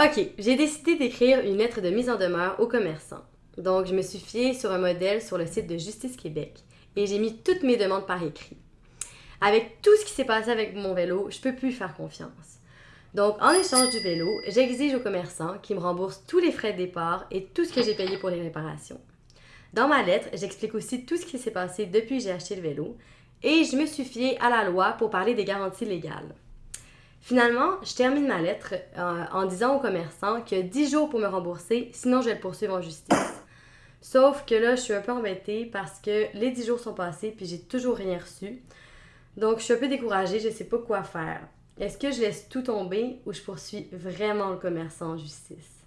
Ok, j'ai décidé d'écrire une lettre de mise en demeure aux commerçants. Donc, je me suis fiée sur un modèle sur le site de Justice Québec et j'ai mis toutes mes demandes par écrit. Avec tout ce qui s'est passé avec mon vélo, je peux plus faire confiance. Donc, en échange du vélo, j'exige aux commerçants qu'ils me remboursent tous les frais de départ et tout ce que j'ai payé pour les réparations. Dans ma lettre, j'explique aussi tout ce qui s'est passé depuis que j'ai acheté le vélo et je me suis fiée à la loi pour parler des garanties légales. Finalement, je termine ma lettre euh, en disant au commerçant qu'il y a 10 jours pour me rembourser, sinon je vais le poursuivre en justice. Sauf que là, je suis un peu embêtée parce que les 10 jours sont passés puis j'ai toujours rien reçu. Donc, je suis un peu découragée, je ne sais pas quoi faire. Est-ce que je laisse tout tomber ou je poursuis vraiment le commerçant en justice?